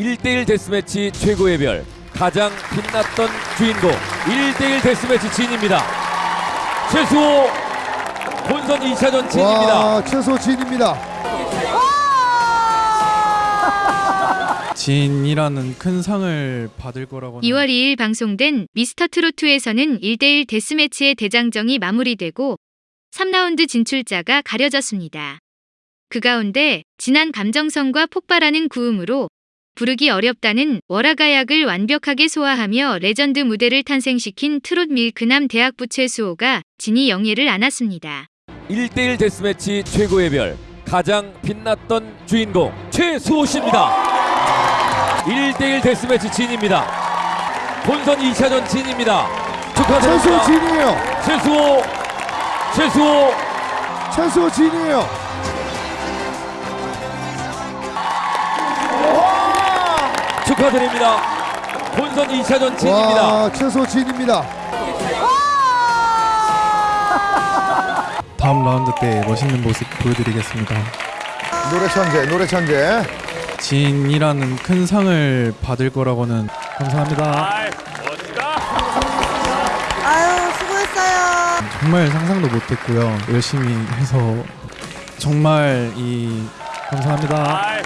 1대1 데스매치 최고의 별 가장 빛났던 주인공 1대1 데스매치 진입니다. 최수호 본선 2차전 진입니다. 와, 최소 진입니다. 진이라는 큰 상을 받을 거라고는 2월 2일 방송된 미스터 트로트에서는 1대1 데스매치의 대장정이 마무리되고 3라운드 진출자가 가려졌습니다. 그 가운데 진한 감정선과 폭발하는 구음으로 부르기 어렵다는 월화가약을 완벽하게 소화하며 레전드 무대를 탄생시킨 트롯 밀크남 대학부 최수호가 진의 영예를 안았습니다. 1대1 데스매치 최고의 별 가장 빛났던 주인공 최수호 씨입니다. 1대1 데스매치 진입니다. 본선 2차전 진입니다. 축하드립니다. 최수호 진이에요. 최수호 최수호 최소 진이에요. 축하드립니다. 본선 2차전 진입니다. 와, 최소 진입니다. 다음 라운드 때 멋있는 모습 보여드리겠습니다. 노래 천재, 노래 천재. 진이라는 큰 상을 받을 거라고는 감사합니다. 아유 수고했어요. 정말 상상도 못했고요. 열심히 해서 정말 이 감사합니다.